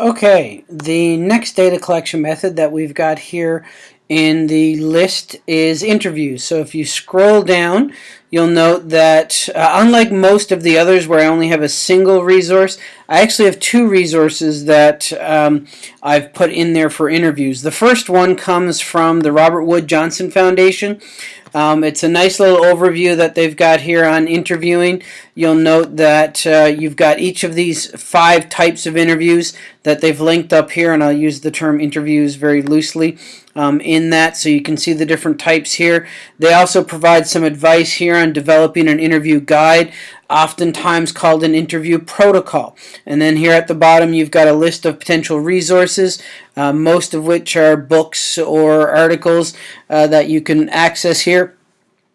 Okay, the next data collection method that we've got here in the list is interviews. So if you scroll down, you'll note that uh, unlike most of the others where I only have a single resource, I actually have two resources that um, I've put in there for interviews. The first one comes from the Robert Wood Johnson Foundation. Um, it's a nice little overview that they've got here on interviewing. You'll note that uh, you've got each of these five types of interviews that they've linked up here, and I'll use the term interviews very loosely um, in that so you can see the different types here. They also provide some advice here on developing an interview guide oftentimes called an interview protocol. And then here at the bottom you've got a list of potential resources, uh, most of which are books or articles uh, that you can access here.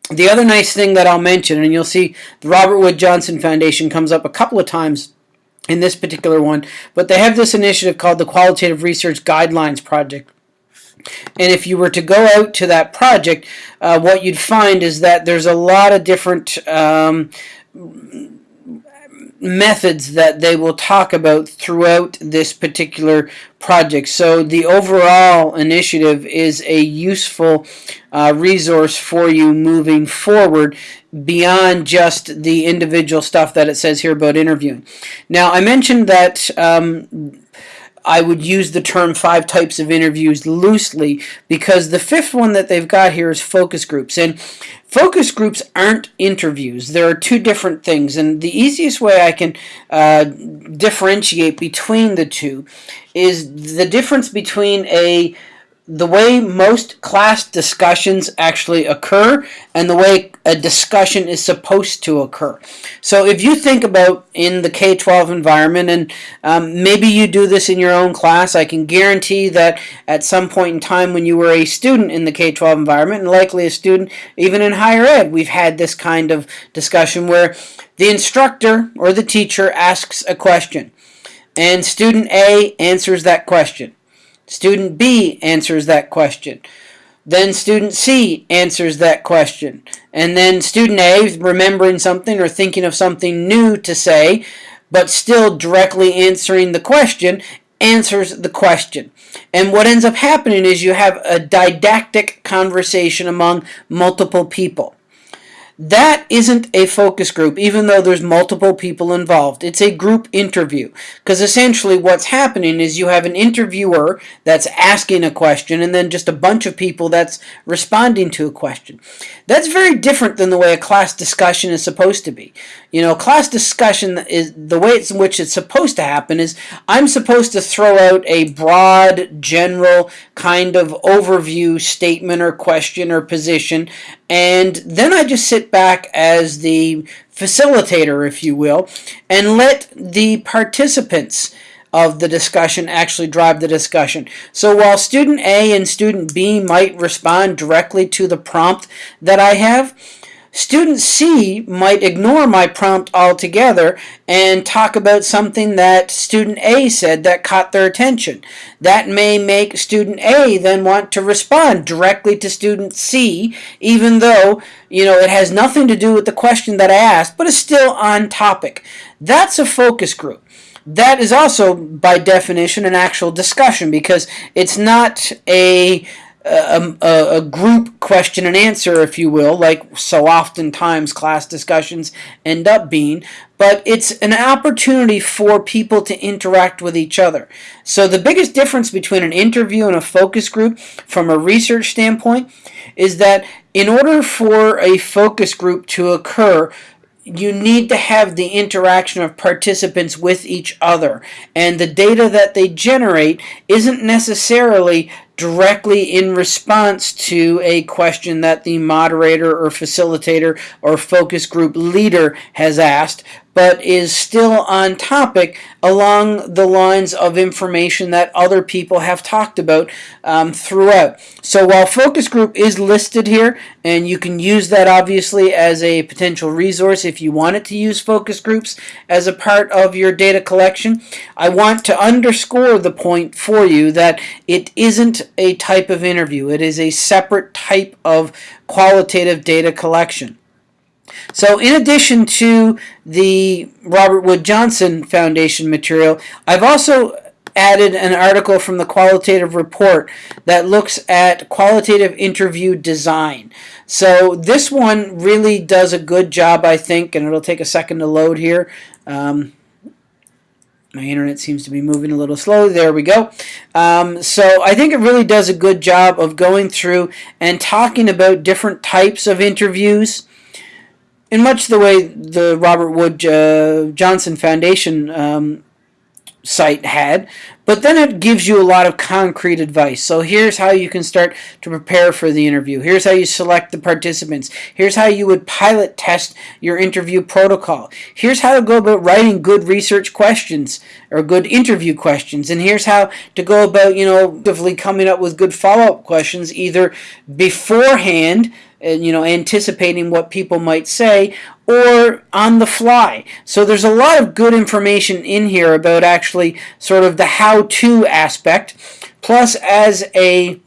The other nice thing that I'll mention, and you'll see the Robert Wood Johnson Foundation comes up a couple of times in this particular one, but they have this initiative called the Qualitative Research Guidelines Project. And if you were to go out to that project, uh, what you'd find is that there's a lot of different um, methods that they will talk about throughout this particular project. So the overall initiative is a useful uh, resource for you moving forward beyond just the individual stuff that it says here about interviewing. Now I mentioned that um, I would use the term five types of interviews loosely because the fifth one that they've got here is focus groups. And focus groups aren't interviews. There are two different things. And the easiest way I can uh, differentiate between the two is the difference between a the way most class discussions actually occur and the way a discussion is supposed to occur. So if you think about in the K-12 environment, and um, maybe you do this in your own class, I can guarantee that at some point in time when you were a student in the K-12 environment, and likely a student even in higher ed, we've had this kind of discussion where the instructor or the teacher asks a question, and student A answers that question. Student B answers that question. Then student C answers that question. And then student A, remembering something or thinking of something new to say, but still directly answering the question, answers the question. And what ends up happening is you have a didactic conversation among multiple people. That isn't a focus group, even though there's multiple people involved. It's a group interview. Because essentially what's happening is you have an interviewer that's asking a question and then just a bunch of people that's responding to a question. That's very different than the way a class discussion is supposed to be. You know, class discussion is the way in which it's supposed to happen is I'm supposed to throw out a broad, general kind of overview statement or question or position and then I just sit back as the facilitator, if you will, and let the participants of the discussion actually drive the discussion. So while student A and student B might respond directly to the prompt that I have, Student C might ignore my prompt altogether and talk about something that student A said that caught their attention. That may make student A then want to respond directly to student C, even though, you know, it has nothing to do with the question that I asked, but is still on topic. That's a focus group that is also by definition an actual discussion because it's not a a, um, a, a, group question and answer, if you will, like so oftentimes class discussions end up being, but it's an opportunity for people to interact with each other. So the biggest difference between an interview and a focus group from a research standpoint is that in order for a focus group to occur, you need to have the interaction of participants with each other. And the data that they generate isn't necessarily directly in response to a question that the moderator or facilitator or focus group leader has asked, but is still on topic along the lines of information that other people have talked about um, throughout. So while focus group is listed here, and you can use that obviously as a potential resource if you wanted to use focus groups as a part of your data collection, I want to underscore the point for you that it isn't a type of interview. It is a separate type of qualitative data collection. So in addition to the Robert Wood Johnson Foundation material, I've also added an article from the qualitative report that looks at qualitative interview design. So this one really does a good job, I think, and it'll take a second to load here. Um, my internet seems to be moving a little slowly. There we go. Um, so I think it really does a good job of going through and talking about different types of interviews in much the way the Robert Wood uh, Johnson Foundation um, site had, but then it gives you a lot of concrete advice. So here's how you can start to prepare for the interview. Here's how you select the participants. Here's how you would pilot test your interview protocol. Here's how to go about writing good research questions or good interview questions. And here's how to go about, you know, coming up with good follow-up questions either beforehand you know, anticipating what people might say, or on the fly. So there's a lot of good information in here about actually sort of the how-to aspect, plus as a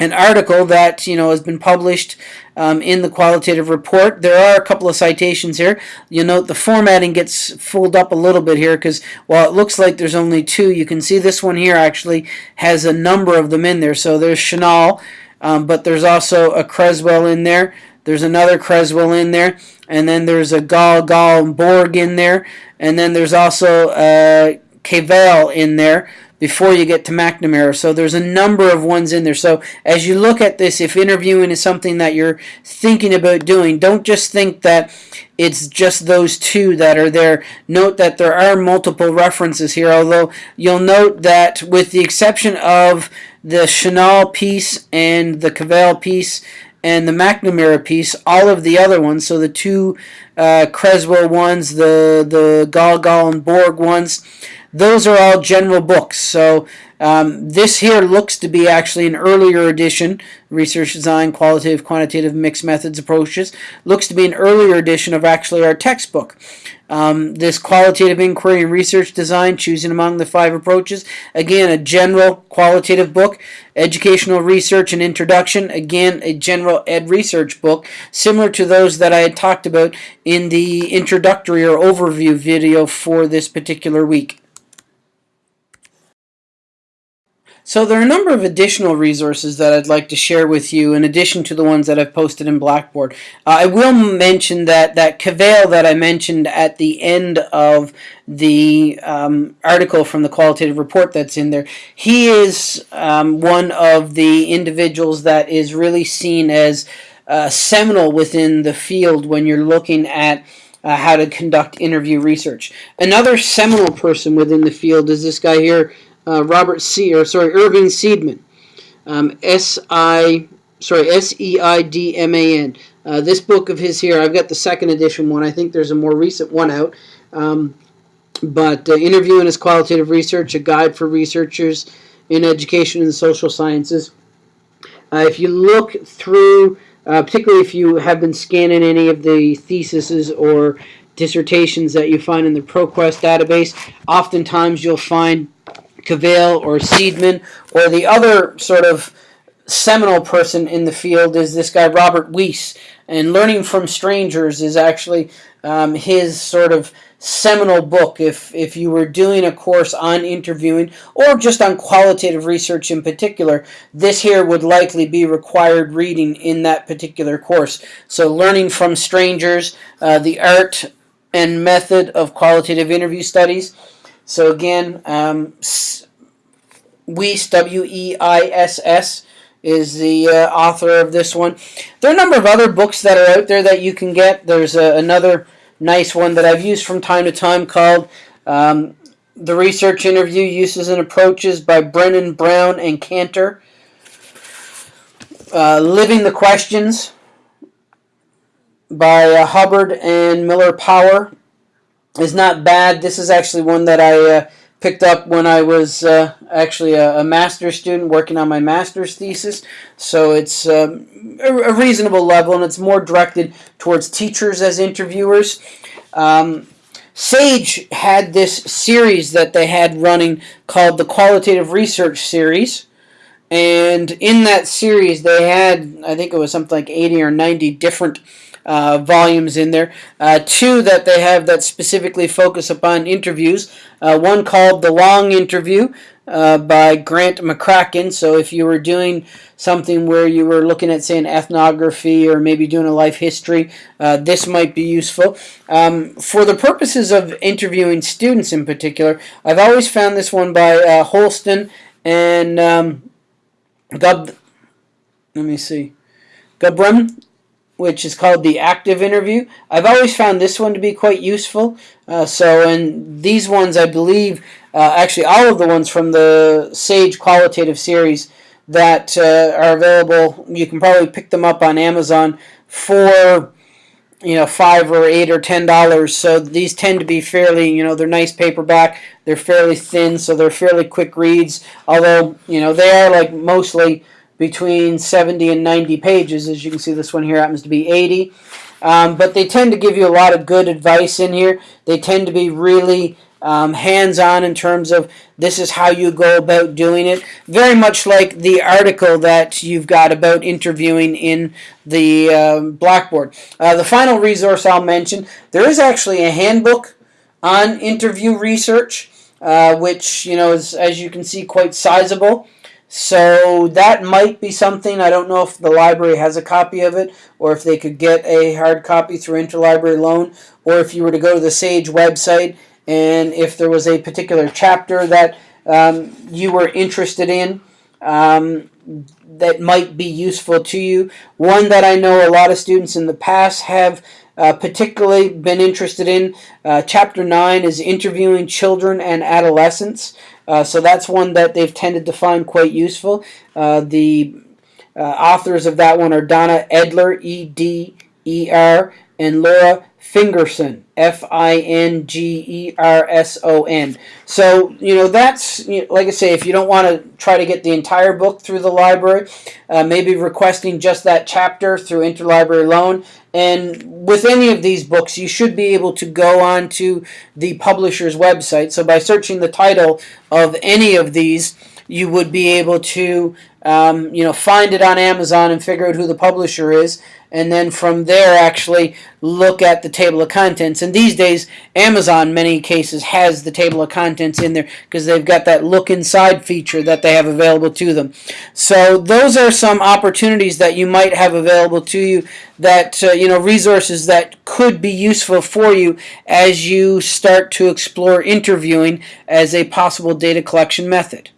an article that you know has been published um, in the qualitative report. There are a couple of citations here. You'll note the formatting gets fooled up a little bit here because while it looks like there's only two, you can see this one here actually has a number of them in there. So there's Chenail, um, but there's also a Creswell in there. There's another Creswell in there, and then there's a Gall Gall Borg in there, and then there's also a Kvale in there before you get to McNamara. So there's a number of ones in there. So as you look at this, if interviewing is something that you're thinking about doing, don't just think that it's just those two that are there. Note that there are multiple references here, although you'll note that with the exception of the Chenail piece and the Kvale piece and the McNamara piece, all of the other ones, so the two uh, Creswell ones, the, the Gall and Borg ones, those are all general books. So um, this here looks to be actually an earlier edition, Research Design, Qualitative, Quantitative, Mixed Methods Approaches, looks to be an earlier edition of actually our textbook. Um, this qualitative inquiry and research design, choosing among the five approaches. Again, a general qualitative book. Educational research and introduction. Again, a general ed research book, similar to those that I had talked about in the introductory or overview video for this particular week. So there are a number of additional resources that I'd like to share with you in addition to the ones that I've posted in Blackboard. Uh, I will mention that that Kvale that I mentioned at the end of the um, article from the qualitative report that's in there, he is um, one of the individuals that is really seen as uh, seminal within the field when you're looking at uh, how to conduct interview research. Another seminal person within the field is this guy here, uh, Robert C. or sorry Irving Seidman, um, S I sorry S E I D M A N. Uh, this book of his here, I've got the second edition one. I think there's a more recent one out. Um, but uh, interviewing is qualitative research, a guide for researchers in education and social sciences. Uh, if you look through, uh, particularly if you have been scanning any of the theses or dissertations that you find in the ProQuest database, oftentimes you'll find Kvale or Seidman, or the other sort of seminal person in the field is this guy Robert Weiss. And Learning from Strangers is actually um, his sort of seminal book if, if you were doing a course on interviewing or just on qualitative research in particular, this here would likely be required reading in that particular course. So Learning from Strangers, uh, the art and method of qualitative interview studies, so again, um, Weiss, W-E-I-S-S, is the uh, author of this one. There are a number of other books that are out there that you can get. There's a, another nice one that I've used from time to time called um, The Research Interview Uses and Approaches by Brenner Brown and Canter. Uh, Living the Questions by uh, Hubbard and Miller Power is not bad. This is actually one that I uh, picked up when I was uh, actually a, a, master's student working on my master's thesis. So it's um, a, reasonable level, and it's more directed towards teachers as interviewers. Um, Sage had this series that they had running called the Qualitative Research Series. And in that series, they had, I think it was something like 80 or 90 different uh, volumes in there. Uh, two that they have that specifically focus upon interviews. Uh, one called The Long Interview, uh, by Grant McCracken. So if you were doing something where you were looking at, say, an ethnography or maybe doing a life history, this might be useful. Um, for the purposes of interviewing students in particular, I've always found this one by Holstein and um, Gub. Let me see, Gubrium which is called the active interview. I've always found this one to be quite useful. Uh, so, and these ones, I believe, uh, actually all of the ones from the Sage qualitative series that uh, are available, you can probably pick them up on Amazon for you know five or eight or ten dollars so these tend to be fairly you know they're nice paperback they're fairly thin so they're fairly quick reads although you know they are like mostly between 70 and 90 pages. As you can see, this one here happens to be 80. Um, but they tend to give you a lot of good advice in here. They tend to be really um, hands-on in terms of this is how you go about doing it. Very much like the article that you've got about interviewing in the uh, Blackboard. Uh, the final resource I'll mention, there is actually a handbook on interview research, uh, which you know is, as you can see, quite sizable. So that might be something. I don't know if the library has a copy of it or if they could get a hard copy through interlibrary loan or if you were to go to the SAGE website and if there was a particular chapter that um, you were interested in um, that might be useful to you. One that I know a lot of students in the past have uh, particularly been interested in. Uh, chapter 9 is interviewing children and adolescents. Uh, so that's one that they've tended to find quite useful. Uh, the uh, authors of that one are Donna Eder, E-D-E-R, and Laura Fingerson, F-I-N-G-E-R-S-O-N. So, you know, that's, you know, like I say, if you don't want to try to get the entire book through the library, uh, maybe requesting just that chapter through interlibrary loan. And with any of these books, you should be able to go on to the publisher's website. So by searching the title of any of these, you would be able to um, you know find it on Amazon and figure out who the publisher is and then from there actually look at the table of contents. And these days Amazon many cases has the table of contents in there because they've got that look inside feature that they have available to them. So those are some opportunities that you might have available to you that uh, you know resources that could be useful for you as you start to explore interviewing as a possible data collection method